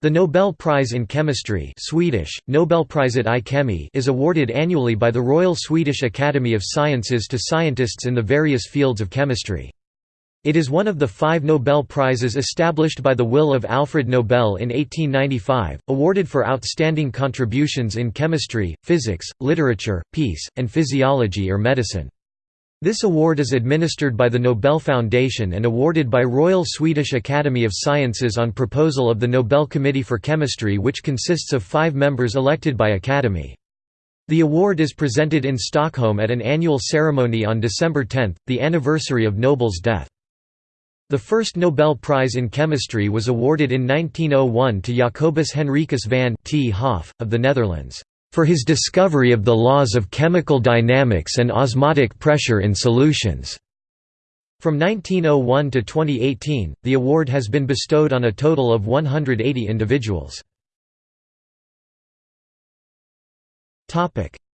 The Nobel Prize in Chemistry Swedish, Nobelpriset i kemi is awarded annually by the Royal Swedish Academy of Sciences to scientists in the various fields of chemistry. It is one of the five Nobel Prizes established by the will of Alfred Nobel in 1895, awarded for outstanding contributions in chemistry, physics, literature, peace, and physiology or medicine. This award is administered by the Nobel Foundation and awarded by Royal Swedish Academy of Sciences on proposal of the Nobel Committee for Chemistry which consists of five members elected by Academy. The award is presented in Stockholm at an annual ceremony on December 10, the anniversary of Nobel's death. The first Nobel Prize in Chemistry was awarded in 1901 to Jacobus Henricus van 't Hoff, of the Netherlands for his discovery of the laws of chemical dynamics and osmotic pressure in solutions. From 1901 to 2018, the award has been bestowed on a total of 180 individuals.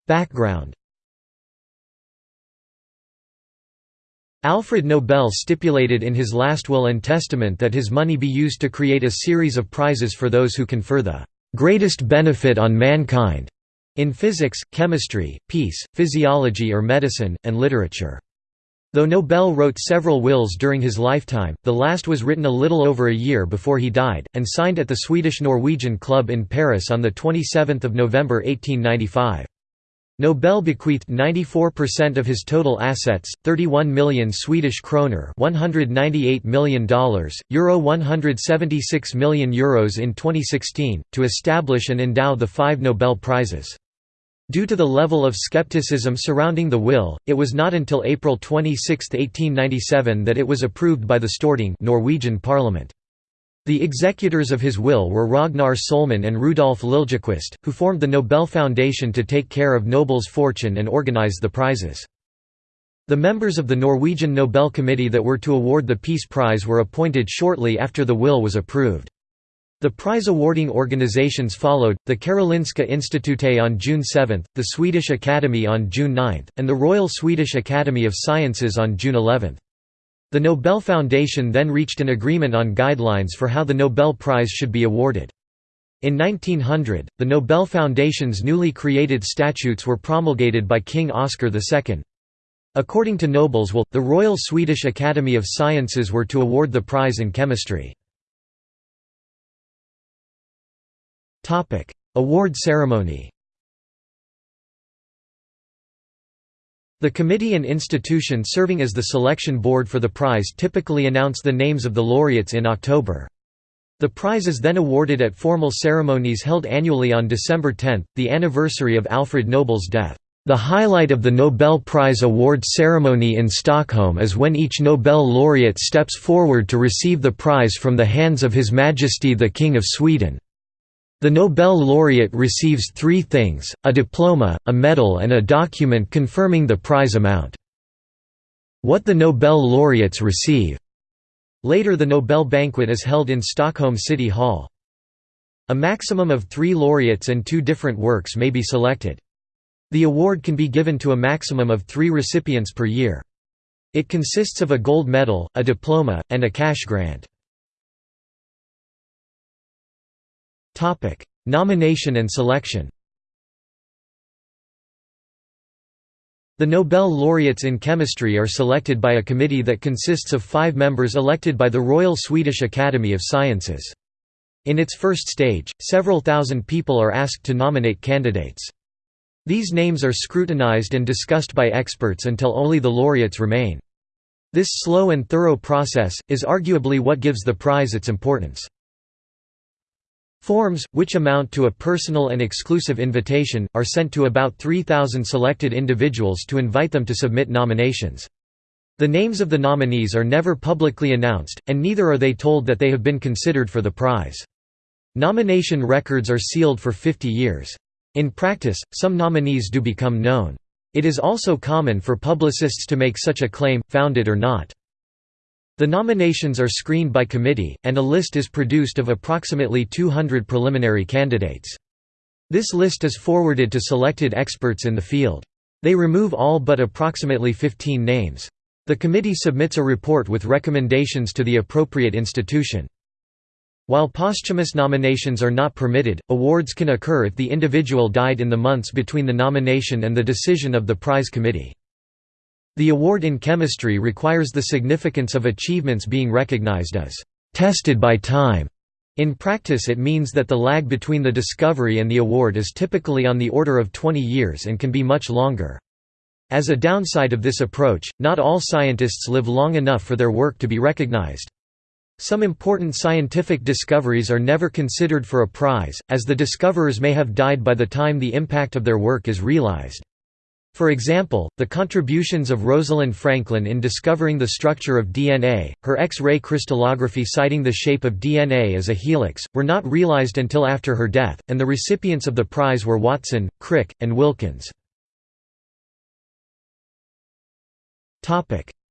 Background Alfred Nobel stipulated in his last will and testament that his money be used to create a series of prizes for those who confer the greatest benefit on mankind in physics, chemistry, peace, physiology or medicine, and literature. Though Nobel wrote several wills during his lifetime, the last was written a little over a year before he died, and signed at the Swedish-Norwegian Club in Paris on 27 November 1895. Nobel bequeathed 94% of his total assets, 31 million Swedish kroner $198 million, Euro 176 million euros in 2016, to establish and endow the five Nobel Prizes. Due to the level of skepticism surrounding the will, it was not until April 26, 1897 that it was approved by the Storting Norwegian parliament. The executors of his will were Ragnar Sohlman and Rudolf Liljequist, who formed the Nobel Foundation to take care of Nobel's fortune and organize the prizes. The members of the Norwegian Nobel Committee that were to award the Peace Prize were appointed shortly after the will was approved. The prize-awarding organizations followed, the Karolinska Institutet on June 7, the Swedish Academy on June 9, and the Royal Swedish Academy of Sciences on June 11. The Nobel Foundation then reached an agreement on guidelines for how the Nobel Prize should be awarded. In 1900, the Nobel Foundation's newly created statutes were promulgated by King Oscar II. According to Nobel's will, the Royal Swedish Academy of Sciences were to award the prize in chemistry. Topic: Award ceremony. The committee and institution serving as the selection board for the prize typically announce the names of the laureates in October. The prize is then awarded at formal ceremonies held annually on December 10, the anniversary of Alfred Nobel's death. The highlight of the Nobel Prize award ceremony in Stockholm is when each Nobel laureate steps forward to receive the prize from the hands of His Majesty the King of Sweden. The Nobel laureate receives three things, a diploma, a medal and a document confirming the prize amount. What the Nobel laureates receive. Later the Nobel banquet is held in Stockholm City Hall. A maximum of three laureates and two different works may be selected. The award can be given to a maximum of three recipients per year. It consists of a gold medal, a diploma, and a cash grant. Topic: Nomination and selection. The Nobel laureates in chemistry are selected by a committee that consists of five members elected by the Royal Swedish Academy of Sciences. In its first stage, several thousand people are asked to nominate candidates. These names are scrutinized and discussed by experts until only the laureates remain. This slow and thorough process, is arguably what gives the prize its importance. Forms, which amount to a personal and exclusive invitation, are sent to about 3,000 selected individuals to invite them to submit nominations. The names of the nominees are never publicly announced, and neither are they told that they have been considered for the prize. Nomination records are sealed for 50 years. In practice, some nominees do become known. It is also common for publicists to make such a claim, founded or not. The nominations are screened by committee, and a list is produced of approximately 200 preliminary candidates. This list is forwarded to selected experts in the field. They remove all but approximately 15 names. The committee submits a report with recommendations to the appropriate institution. While posthumous nominations are not permitted, awards can occur if the individual died in the months between the nomination and the decision of the prize committee. The award in chemistry requires the significance of achievements being recognized as tested by time. In practice it means that the lag between the discovery and the award is typically on the order of 20 years and can be much longer. As a downside of this approach, not all scientists live long enough for their work to be recognized. Some important scientific discoveries are never considered for a prize, as the discoverers may have died by the time the impact of their work is realized. For example, the contributions of Rosalind Franklin in discovering the structure of DNA, her X-ray crystallography citing the shape of DNA as a helix, were not realized until after her death, and the recipients of the prize were Watson, Crick, and Wilkins.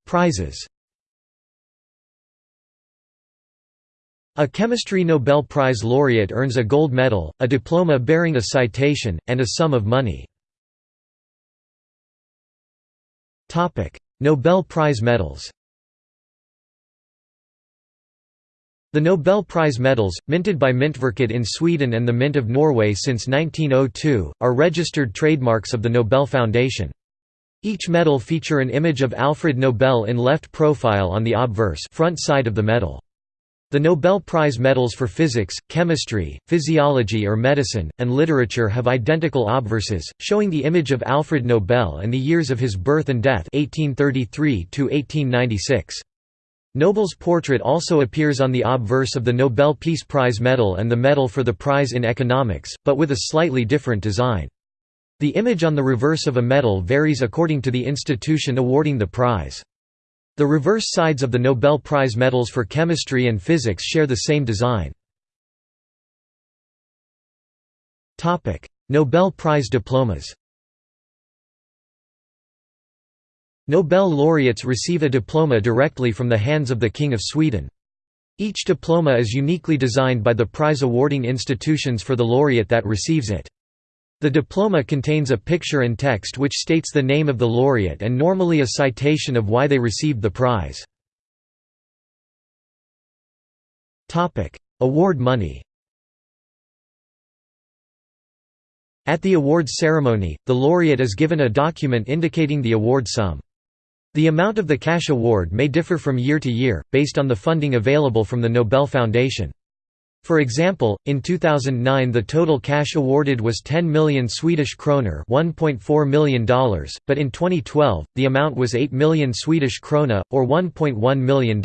Prizes A chemistry Nobel Prize laureate earns a gold medal, a diploma bearing a citation, and a sum of money. Nobel Prize medals The Nobel Prize medals, minted by Myntverket in Sweden and the Mint of Norway since 1902, are registered trademarks of the Nobel Foundation. Each medal feature an image of Alfred Nobel in left profile on the obverse front side of the medal. The Nobel Prize medals for physics, chemistry, physiology or medicine, and literature have identical obverses, showing the image of Alfred Nobel and the years of his birth and death 1833 Nobel's portrait also appears on the obverse of the Nobel Peace Prize medal and the Medal for the Prize in Economics, but with a slightly different design. The image on the reverse of a medal varies according to the institution awarding the prize. The reverse sides of the Nobel Prize medals for chemistry and physics share the same design. Nobel Prize diplomas Nobel laureates receive a diploma directly from the hands of the King of Sweden. Each diploma is uniquely designed by the prize awarding institutions for the laureate that receives it. The diploma contains a picture and text which states the name of the laureate and normally a citation of why they received the prize. Award money At the awards ceremony, the laureate is given a document indicating the award sum. The amount of the cash award may differ from year to year, based on the funding available from the Nobel Foundation. For example, in 2009 the total cash awarded was 10 million Swedish kroner $1.4 million, but in 2012, the amount was 8 million Swedish krona, or $1.1 million.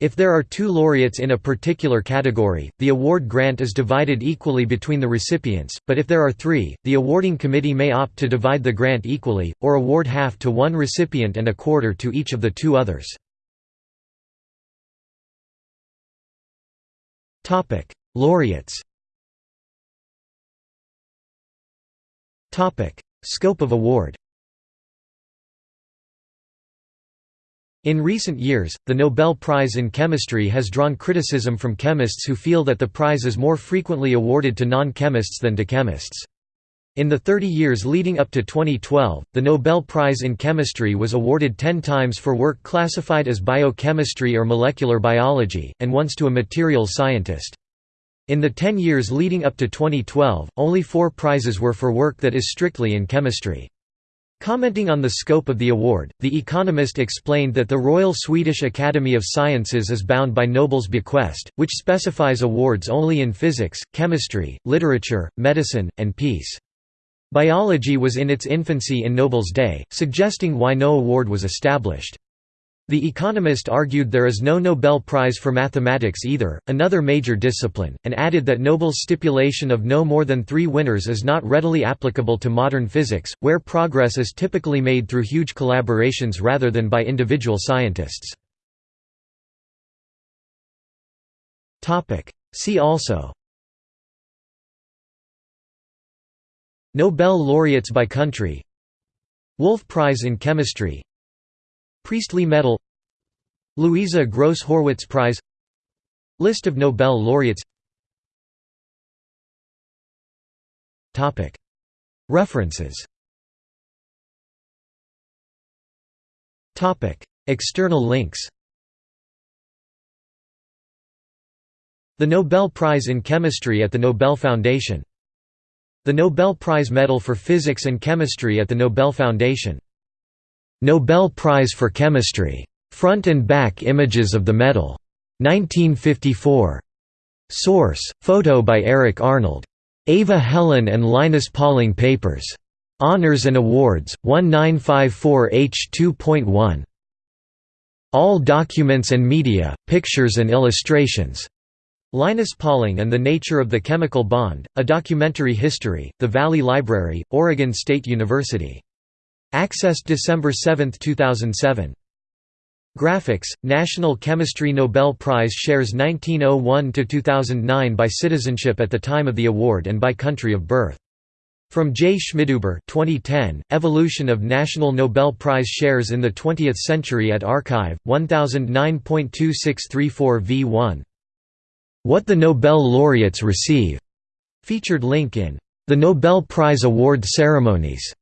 If there are two laureates in a particular category, the award grant is divided equally between the recipients, but if there are three, the awarding committee may opt to divide the grant equally, or award half to one recipient and a quarter to each of the two others. Topic: Laureates. Topic: Scope of award. In recent years, the Nobel Prize in Chemistry has drawn criticism from chemists who feel that the prize is more frequently awarded to non-chemists than to chemists. In the 30 years leading up to 2012, the Nobel Prize in Chemistry was awarded 10 times for work classified as biochemistry or molecular biology, and once to a materials scientist. In the 10 years leading up to 2012, only four prizes were for work that is strictly in chemistry. Commenting on the scope of the award, The Economist explained that the Royal Swedish Academy of Sciences is bound by Nobel's bequest, which specifies awards only in physics, chemistry, literature, medicine, and peace. Biology was in its infancy in Nobel's day, suggesting why no award was established. The Economist argued there is no Nobel Prize for mathematics either, another major discipline, and added that Nobel's stipulation of no more than three winners is not readily applicable to modern physics, where progress is typically made through huge collaborations rather than by individual scientists. See also Nobel laureates by country. Wolf Prize in Chemistry. Priestley Medal. Louisa Gross Horwitz Prize. List of Nobel laureates. References. External links. The Nobel Prize in Chemistry at the Nobel Foundation The Nobel Prize Medal for Physics and Chemistry at the Nobel Foundation Nobel Prize for Chemistry. Front and back images of the medal. 1954. Source: Photo by Eric Arnold. Ava Helen and Linus Pauling Papers. Honors and Awards, 1954 H2.1. All Documents and Media, Pictures and Illustrations. Linus Pauling and the Nature of the Chemical Bond, A Documentary History, The Valley Library, Oregon State University. Accessed December 7, 2007. Graphics, National Chemistry Nobel Prize shares 1901–2009 by citizenship at the time of the award and by country of birth. From J. Schmidhuber 2010, Evolution of National Nobel Prize Shares in the Twentieth Century at Archive, 1009.2634 v1. What the Nobel laureates receive, featured link in The Nobel Prize Award Ceremonies.